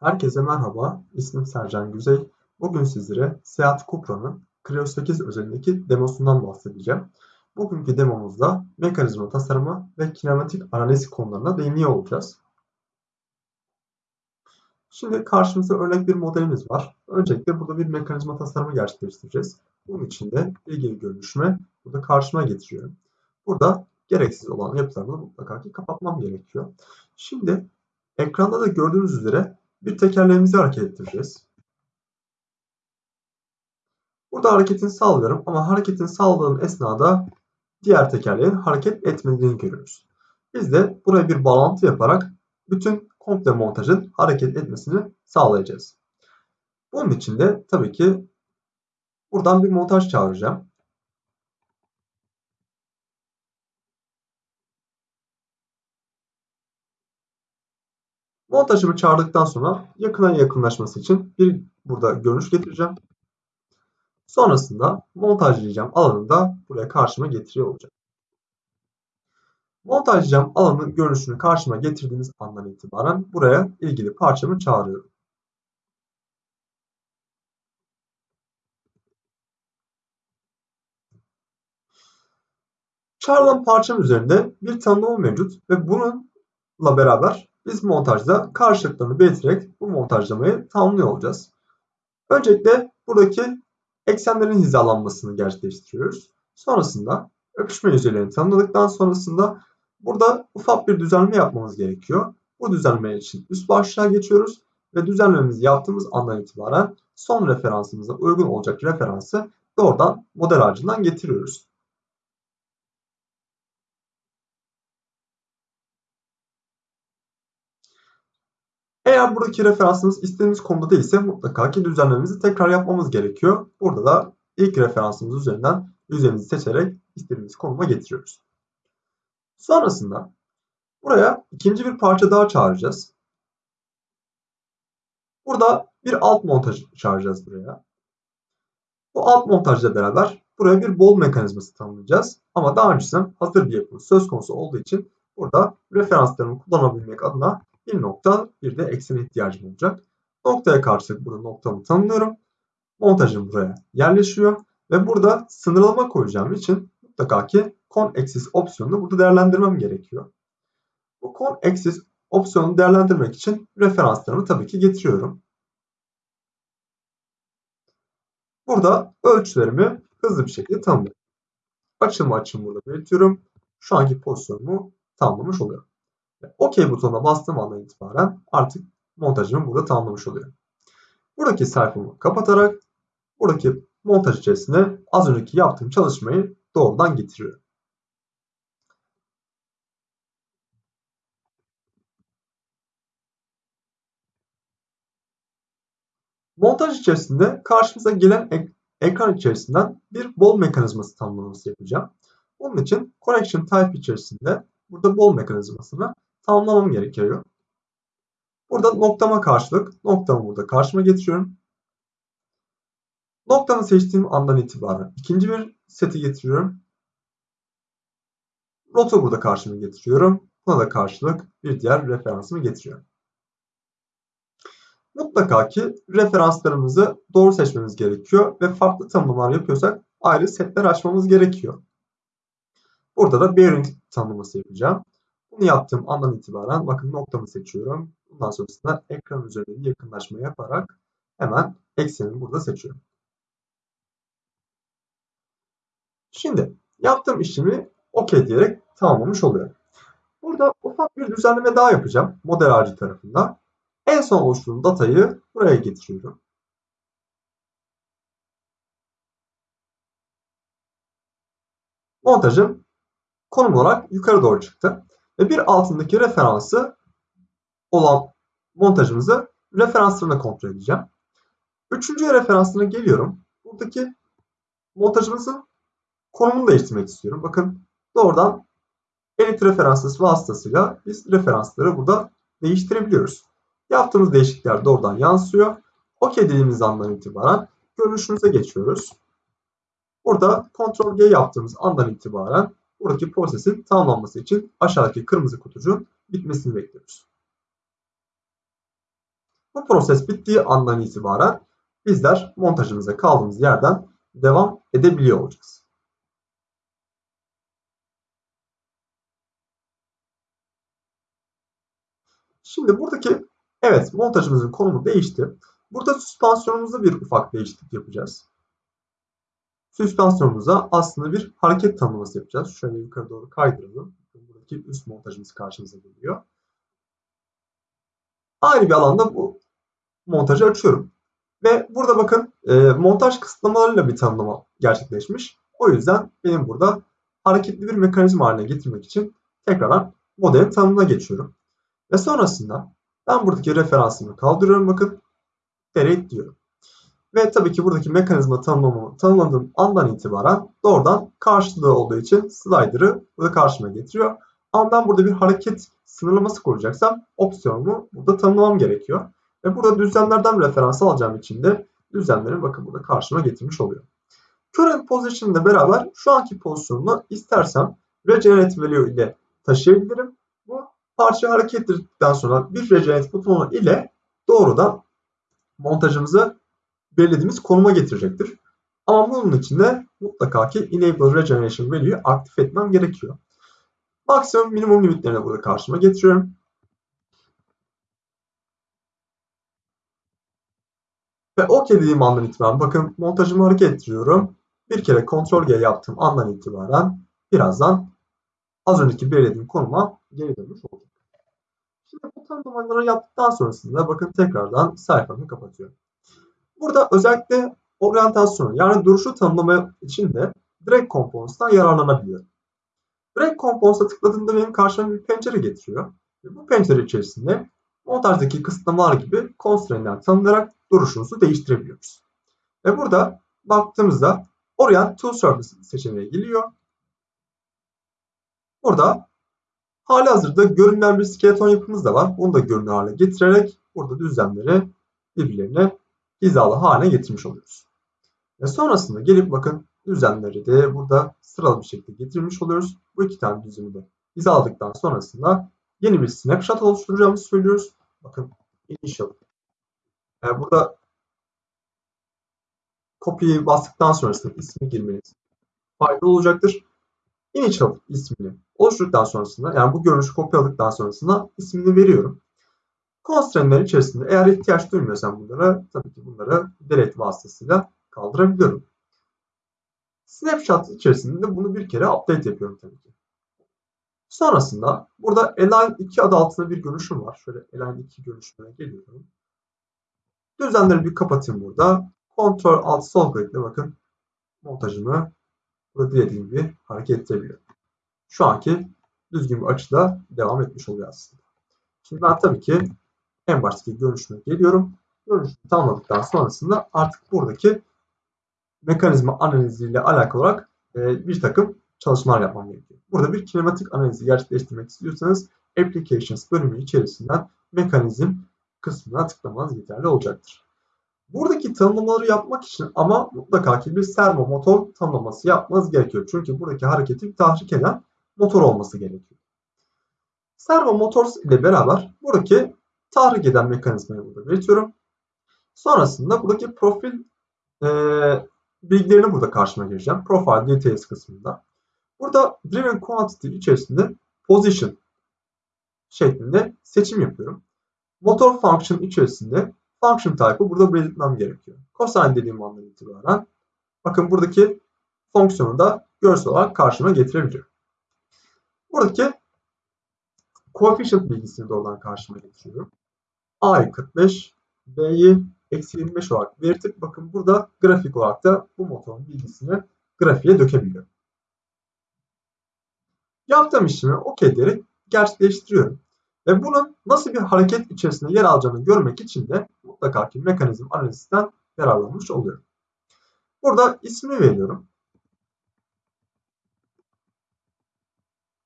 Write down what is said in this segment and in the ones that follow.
Herkese merhaba, ismim Sercan Güzey. Bugün sizlere Seat Cupra'nın Creo 8 özelindeki demosundan bahsedeceğim. Bugünkü demomuzda mekanizma tasarımı ve kinematik analiz konularına değiniyor olacağız. Şimdi karşımızda örnek bir modelimiz var. Öncelikle burada bir mekanizma tasarımı gerçekleştireceğiz. Bunun için de ilgili görünüşüme burada karşıma getiriyorum. Burada gereksiz olan yapılarını mutlaka ki kapatmam gerekiyor. Şimdi ekranda da gördüğünüz üzere bir tekerleğimizi hareket ettireceğiz. Burada hareketini sağlıyorum ama hareketini sağladığım esnada diğer tekerleğin hareket etmediğini görüyoruz. Biz de buraya bir bağlantı yaparak bütün komple montajın hareket etmesini sağlayacağız. Bunun için de tabii ki buradan bir montaj çağıracağım. Montajımı çağırdıktan sonra yakına yakınlaşması için bir burada görünüş getireceğim. Sonrasında montajlayacağım alanı da buraya karşıma getiriyor olacağım. Montajlayacağım alanın görünüşünü karşıma getirdiğimiz andan itibaren buraya ilgili parçamı çağırıyorum. Çağrılan parçam üzerinde bir tanımlama mevcut ve bununla beraber biz montajda karşılıklarını belirterek bu montajlamayı tamamlıyor olacağız. Öncelikle buradaki eksenlerin hizalanmasını gerçekleştiriyoruz. Sonrasında öpüşme yüzeylerini tanımladıktan sonrasında burada ufak bir düzenleme yapmamız gerekiyor. Bu düzenleme için üst başlığa geçiyoruz ve düzenlememizi yaptığımız andan itibaren son referansımıza uygun olacak referansı doğrudan model ağacından getiriyoruz. Eğer buradaki referansımız istediğimiz konuda değilse mutlaka ki düzenlememizi tekrar yapmamız gerekiyor. Burada da ilk referansımız üzerinden yüzeyimizi seçerek istediğimiz konuma getiriyoruz. Sonrasında buraya ikinci bir parça daha çağıracağız. Burada bir alt montaj çağıracağız buraya. Bu alt montajla beraber buraya bir bol mekanizması tanımlayacağız. Ama daha öncesinden hazır bir yapımız söz konusu olduğu için burada referanslarımı kullanabilmek adına bir nokta bir de eksene ihtiyacım olacak. Noktaya karşılık burada noktamı tanımlıyorum. Montajım buraya yerleşiyor ve burada sınırlama koyacağım için mutlaka ki con axis opsiyonunu burada değerlendirmem gerekiyor. Bu con axis opsiyonunu değerlendirmek için referanslarımı tabii ki getiriyorum. Burada ölçülerimi hızlı bir şekilde tanımlıyorum. Açımı açım burada belirtiyorum. Şu anki pozisyonumu tamamlamış oluyorum. OK butonuna bastığım andan itibaren artık montajımı burada tamamlamış oluyorum. Buradaki sayfamı kapatarak buradaki montaj içerisine az önceki yaptığım çalışmayı doğrudan getiriyorum. Montaj içerisinde karşımıza gelen ek ekran içerisinden bir bol mekanizması tanımlaması yapacağım. Bunun için Connection Type içerisinde burada bol mekanizmasını tamamlamam gerekiyor. Burada noktama karşılık noktamı burada karşıma getiriyorum. Noktamı seçtiğim andan itibaren ikinci bir seti getiriyorum. Rotu burada karşıma getiriyorum. Buna da karşılık bir diğer referansımı getiriyorum. Mutlaka ki referanslarımızı doğru seçmemiz gerekiyor ve farklı tanımlamalar yapıyorsak ayrı setler açmamız gerekiyor. Burada da bearing tanımlaması yapacağım. Bunu yaptığım andan itibaren bakın noktamı seçiyorum. Bundan sonrasında ekran üzerinde bir yakınlaşma yaparak hemen eksenimi burada seçiyorum. Şimdi yaptığım işimi OK diyerek tamamlamış oluyorum. Burada ufak bir düzenleme daha yapacağım model ağacı tarafında. En son oluşturduğum datayı buraya getiriyorum. Montajım konum olarak yukarı doğru çıktı ve bir altındaki referansı olan montajımızı referanslarına kontrol edeceğim. Üçüncü referansına geliyorum. Buradaki montajımızın konumunu değiştirmek istiyorum. Bakın doğrudan edit referansı vasıtasıyla biz referansları burada değiştirebiliyoruz. Yaptığımız değişiklikler doğrudan yansıyor. OK dediğimiz andan itibaren görünüşümüze geçiyoruz. Burada Ctrl G yaptığımız andan itibaren buradaki prosesin tamamlanması için aşağıdaki kırmızı kutucuğun bitmesini bekliyoruz. Bu proses bittiği andan itibaren bizler montajımıza kaldığımız yerden devam edebiliyor olacağız. Şimdi buradaki evet montajımızın konumu değişti. Burada süspansiyonumuzda bir ufak değişiklik yapacağız. Süspansiyonumuza aslında bir hareket tanımlaması yapacağız. Şöyle yukarı doğru kaydıralım. Buradaki üst montajımız karşımıza geliyor. Ayrı bir alanda bu montajı açıyorum. Ve burada bakın e, montaj kısıtlamalarıyla bir tanımlama gerçekleşmiş. O yüzden benim burada hareketli bir mekanizma haline getirmek için tekrardan modelin tanımına geçiyorum. Ve sonrasında ben buradaki referansımı kaldırıyorum bakın. Delete diyorum. Ve tabii ki buradaki mekanizma tanımlamamı tanımladığım andan itibaren doğrudan karşılığı olduğu için slider'ı burada karşıma getiriyor. Ama ben burada bir hareket sınırlaması koyacaksam opsiyonumu burada tanımlamam gerekiyor. Ve burada düzlemlerden referans alacağım için de düzlemleri bakın burada karşıma getirmiş oluyor. Current position ile beraber şu anki pozisyonumu istersem regenerate value ile taşıyabilirim. Bu parça hareket ettirdikten sonra bir regenerate butonu ile doğrudan montajımızı belirlediğimiz konuma getirecektir. Ama bunun için de mutlaka ki enable regeneration value'yu aktif etmem gerekiyor. Maksimum minimum limitlerini burada karşıma getiriyorum. Ve OK dediğim andan itibaren bakın montajımı hareket ettiriyorum. Bir kere Ctrl G yaptığım andan itibaren birazdan az önceki belirlediğim konuma geri dönmüş olacak. Şimdi bu tanımlamaları yaptıktan sonrasında bakın tekrardan sayfamı kapatıyorum. Burada özellikle oryantasyonu yani duruşu tanımlama için de Drag Components'tan yararlanabiliyorum. Drag Components'a tıkladığımda benim karşıma bir pencere getiriyor. Ve bu pencere içerisinde montajdaki kısıtlamalar gibi constraint'ler tanımlayarak duruşunuzu değiştirebiliyoruz. Ve burada baktığımızda Orient to Surface seçeneği geliyor. Burada hali hazırda görünmeyen bir skeleton yapımız da var. Bunu da görünür hale getirerek burada düzlemleri birbirlerine hizalı haline getirmiş oluyoruz. Ve sonrasında gelip bakın düzlemleri de burada sıralı bir şekilde getirmiş oluyoruz. Bu iki tane düzlemi de hizaladıktan sonrasında yeni bir snapshot oluşturacağımızı söylüyoruz. Bakın initial. Yani burada copy'yi bastıktan sonrasında ismi girmeniz faydalı olacaktır. Initial ismini oluşturduktan sonrasında yani bu görünüşü kopyaladıktan sonrasında ismini veriyorum. Constraint'ler içerisinde eğer ihtiyaç duymuyorsam bunlara tabii ki bunları delete vasıtasıyla kaldırabiliyorum. Snapshot içerisinde bunu bir kere update yapıyorum tabii ki. Sonrasında burada Align 2 adı altında bir görünüşüm var. Şöyle Align 2 görünüşüne geliyorum. Düzenleri bir kapatayım burada. Ctrl Alt Sol klikle bakın montajımı burada dilediğim gibi hareket ettirebiliyorum. Şu anki düzgün bir açıda devam etmiş oluyor aslında. Şimdi ben tabii ki en baştaki görünüşüme geliyorum. Görünüşümü tamamladıktan sonrasında artık buradaki mekanizma analiziyle alakalı olarak e, bir takım çalışmalar yapmam gerekiyor. Burada bir kinematik analizi gerçekleştirmek istiyorsanız Applications bölümü içerisinden mekanizm kısmına tıklamanız yeterli olacaktır. Buradaki tanımlamaları yapmak için ama mutlaka ki bir servo motor tanımlaması yapmanız gerekiyor. Çünkü buradaki hareketi tahrik eden motor olması gerekiyor. Servo motors ile beraber buradaki tahrik eden mekanizmayı burada belirtiyorum. Sonrasında buradaki profil e, bilgilerini burada karşıma gireceğim. Profile details kısmında. Burada driven quantity içerisinde position şeklinde seçim yapıyorum. Motor function içerisinde function type'ı burada belirtmem gerekiyor. Cosine dediğim andan itibaren bakın buradaki fonksiyonu da görsel olarak karşıma getirebiliyorum. Buradaki coefficient bilgisini doğrudan karşıma getiriyorum. A'yı 45, B'yi eksi 25 olarak belirtip bakın burada grafik olarak da bu motorun bilgisini grafiğe dökebiliyorum. Yaptığım işlemi OK diyerek gerçekleştiriyorum. Ve bunun nasıl bir hareket içerisinde yer alacağını görmek için de mutlaka ki mekanizm analizinden yararlanmış oluyorum. Burada ismini veriyorum.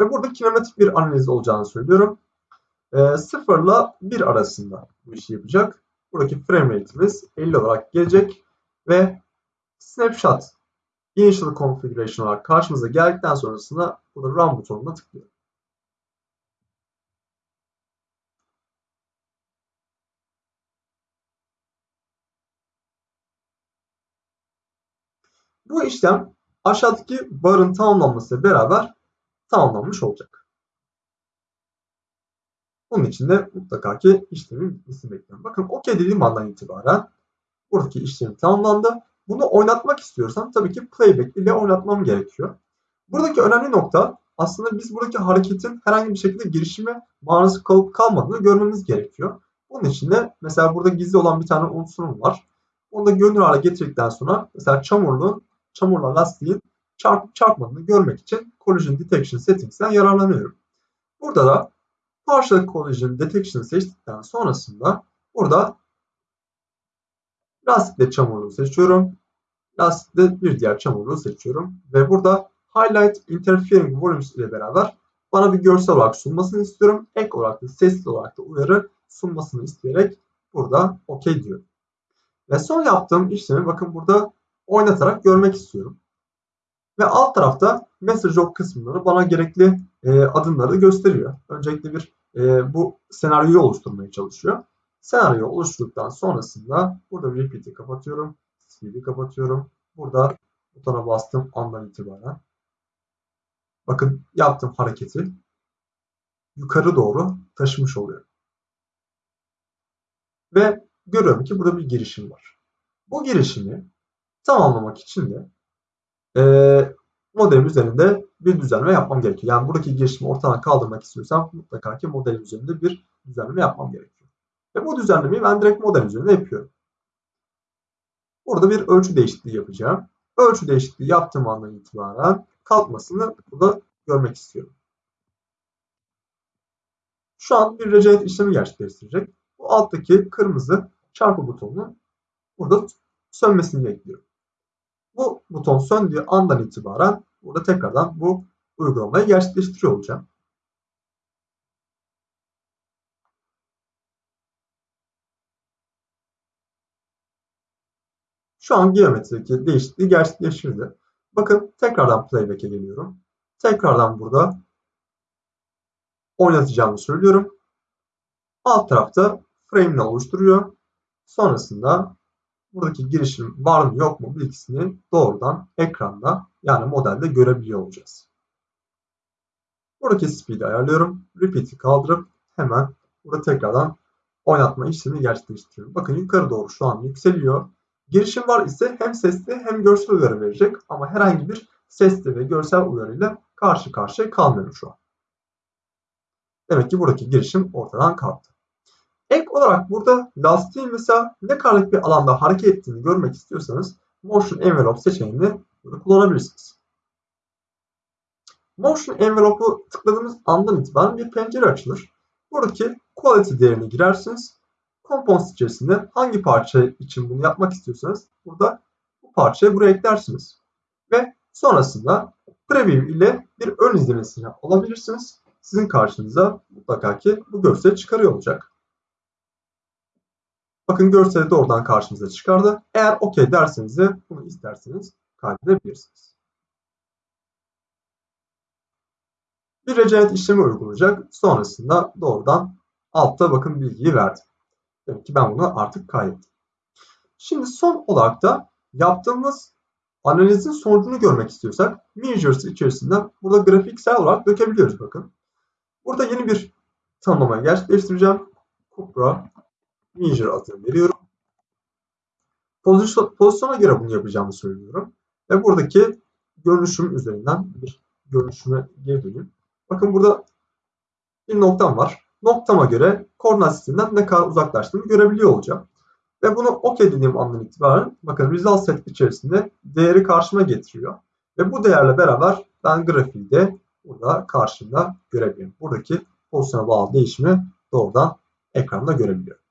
Ve burada kinematik bir analiz olacağını söylüyorum e, 0 ile 1 arasında bu işi yapacak. Buradaki frame rate'imiz 50 olarak gelecek ve snapshot initial configuration olarak karşımıza geldikten sonrasında burada run butonuna tıklıyorum. Bu işlem aşağıdaki barın tamamlanmasıyla beraber tamamlanmış olacak. Bunun için de mutlaka ki işlemin bitmesini bekliyorum. Bakın OK dediğim andan itibaren buradaki işlem tamamlandı. Bunu oynatmak istiyorsam tabii ki playback ile oynatmam gerekiyor. Buradaki önemli nokta aslında biz buradaki hareketin herhangi bir şekilde girişime maruz kalıp kalmadığını görmemiz gerekiyor. Bunun için de mesela burada gizli olan bir tane unsurum var. Onu da görünür hale getirdikten sonra mesela çamurlu, çamurla lastiğin çarp, çarpmadığını görmek için Collision Detection Settings'ten yararlanıyorum. Burada da Partial Collision Detection seçtikten sonrasında burada lastikle çamurluğu seçiyorum. Lastikle bir diğer çamurluğu seçiyorum. Ve burada Highlight Interfering Volumes ile beraber bana bir görsel olarak sunmasını istiyorum. Ek olarak da sesli olarak da uyarı sunmasını isteyerek burada OK diyorum. Ve son yaptığım işlemi bakın burada oynatarak görmek istiyorum. Ve alt tarafta Message Log kısımları bana gerekli e, adımları gösteriyor. Öncelikle bir e, bu senaryoyu oluşturmaya çalışıyor. Senaryoyu oluşturduktan sonrasında burada repeat'i kapatıyorum. Speed'i kapatıyorum. Burada butona bastım andan itibaren. Bakın yaptığım hareketi yukarı doğru taşımış oluyor. Ve görüyorum ki burada bir girişim var. Bu girişimi tamamlamak için de e, modelim üzerinde bir düzenleme yapmam gerekiyor. Yani buradaki girişimi ortadan kaldırmak istiyorsam mutlaka ki modelim üzerinde bir düzenleme yapmam gerekiyor. Ve bu düzenlemeyi ben direkt model üzerinde yapıyorum. Burada bir ölçü değişikliği yapacağım. Ölçü değişikliği yaptığım andan itibaren kalkmasını burada görmek istiyorum. Şu an bir regenerate işlemi gerçekleştirecek. Bu alttaki kırmızı çarpı butonunu burada sönmesini bekliyorum. Bu buton söndüğü andan itibaren burada tekrardan bu uygulamayı gerçekleştiriyor olacağım. Şu an geometrideki değişikliği gerçekleştirdi. Bakın tekrardan playback'e geliyorum. Tekrardan burada oynatacağımı söylüyorum. Alt tarafta frame ile oluşturuyor. Sonrasında buradaki girişim var mı yok mu bilgisini doğrudan ekranda yani modelde görebiliyor olacağız. Buradaki speed'i ayarlıyorum. Repeat'i kaldırıp hemen burada tekrardan oynatma işlemi gerçekleştiriyorum. Bakın yukarı doğru şu an yükseliyor. Girişim var ise hem sesli hem görsel uyarı verecek ama herhangi bir sesli ve görsel uyarıyla karşı karşıya kalmıyorum şu an. Demek ki buradaki girişim ortadan kalktı. Ek olarak burada lastiğin mesela ne kadarlık bir alanda hareket ettiğini görmek istiyorsanız Motion Envelope seçeneğini kullanabilirsiniz. Motion Envelope'u tıkladığımız andan itibaren bir pencere açılır. Buradaki Quality değerini girersiniz. Components içerisinde hangi parça için bunu yapmak istiyorsanız burada bu parçayı buraya eklersiniz. Ve sonrasında Preview ile bir ön izlemesini alabilirsiniz. Sizin karşınıza mutlaka ki bu görsel çıkarıyor olacak. Bakın görseli doğrudan karşımıza çıkardı. Eğer OK derseniz de bunu isterseniz kaydedebilirsiniz. Bir regenerate işlemi uygulayacak. Sonrasında doğrudan altta bakın bilgiyi verdi. Demek ki ben bunu artık kaydettim. Şimdi son olarak da yaptığımız analizin sonucunu görmek istiyorsak measures içerisinde burada grafiksel olarak dökebiliyoruz bakın. Burada yeni bir tanımlama gerçekleştireceğim. Cupra measure adını veriyorum. Pozisyon, pozisyona göre bunu yapacağımı söylüyorum. Ve buradaki görünüşüm üzerinden bir görünüşüme geri döneyim. Bakın burada bir noktam var. Noktama göre koordinat sisteminden ne kadar uzaklaştığımı görebiliyor olacağım. Ve bunu OK dediğim andan itibaren bakın result set içerisinde değeri karşıma getiriyor. Ve bu değerle beraber ben grafiği de burada karşımda görebiliyorum. Buradaki pozisyona bağlı değişimi doğrudan ekranda görebiliyorum.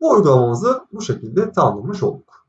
Bu uygulamamızı bu şekilde tamamlamış olduk.